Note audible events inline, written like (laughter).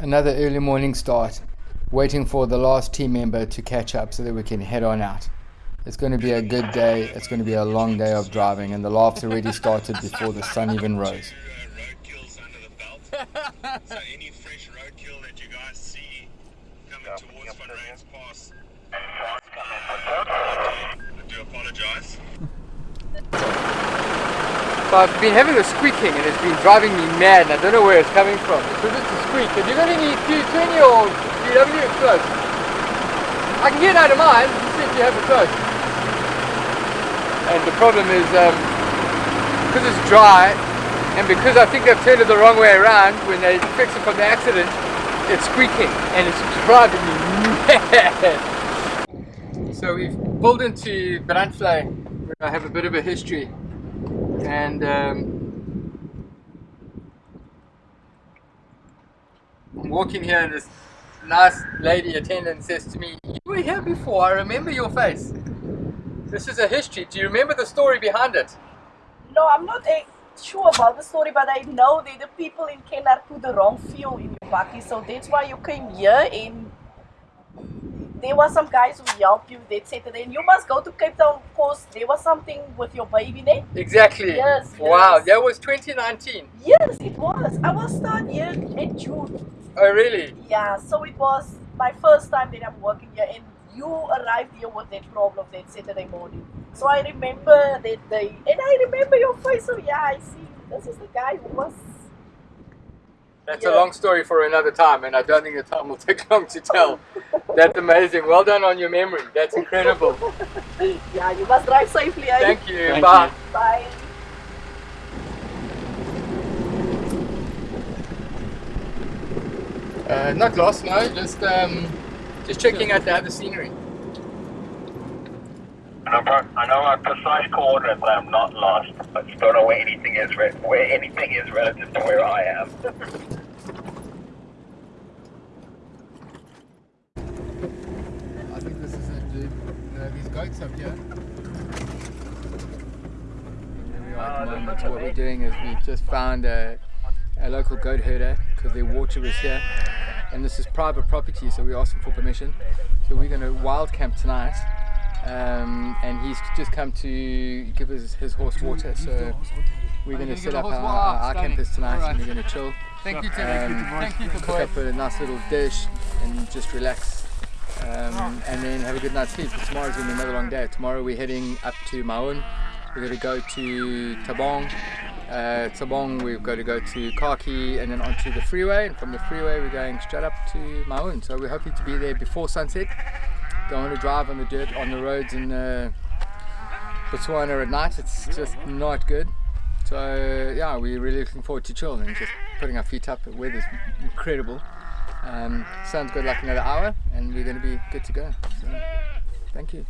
another early morning start, waiting for the last team member to catch up so that we can head on out. It's going to be a good day. It's going to be a long day of driving, and the laughs already started before the sun even rose. (laughs) so any fresh roadkill that you guys see coming towards Van Rhyn's Pass, I do apologize. I've been having a squeaking and it's been driving me mad and I don't know where it's coming from. Because it's a squeak. Have you got any Q20 or VW close? I can get out of mine, you see if you have it close. And the problem is, um, because it's dry and because I think they've turned it the wrong way around when they fix it from the accident, it's squeaking and it's driving me mad. So we've pulled into Brandvlei where I have a bit of a history and um, I'm walking here and this nice lady attendant says to me, you were here before, I remember your face. This is a history, do you remember the story behind it? No, I'm not uh, sure about the story, but I know that the people in Kenner put the wrong fuel in your bakkie, so that's why you came here and there were some guys who helped you that said and you must go to Cape Town because there was something with your baby there. Exactly. Yes. Wow, yes. that was 2019. Yes, it was. I was start here in June. Oh really? Yeah, so it was my first time that I'm working here and you arrived here with that problem that Saturday morning. So I remember that day and I remember your face, so yeah, I see this is the guy who was That's yeah. a long story for another time, and I don't think the time will (laughs) take long to tell. That's amazing. Well done on your memory. That's incredible. (laughs) yeah, you must drive safely. Eh? Thank you. Thank Bye. you. Bye. Uh, not lost, no. Just um, just checking out the other scenery. I know, I know my precise coordinates. I'm not lost. I just don't know where anything is. Where anything is relative to where I am. (laughs) I think this is it, dude. Uh, these goats up here. Here we are at the moment. What we're doing is we've just found a, a local goat herder because their water was here. And this is private property, so we asked him for permission. So we're going to wild camp tonight. Um, and he's just come to give us his horse water. So we're going to set up our, our campers tonight and we're going to chill. Thank you, Tim. Thank you for cook up a nice little dish and just relax. Um, and then have a good night's sleep. Tomorrow's going to be another long day. Tomorrow we're heading up to Maun. We're going to go to Tsabong. Uh, Tsabong we've got to go to Kaki and then onto the freeway. And from the freeway we're going straight up to Maun. So we're hoping to be there before sunset. Want to drive on the dirt on the roads in uh, Botswana at night. It's just not good. So yeah, we're really looking forward to chill and just putting our feet up. The weather's incredible. Um, sun's got like another hour and we're going to be good to go. So, thank you.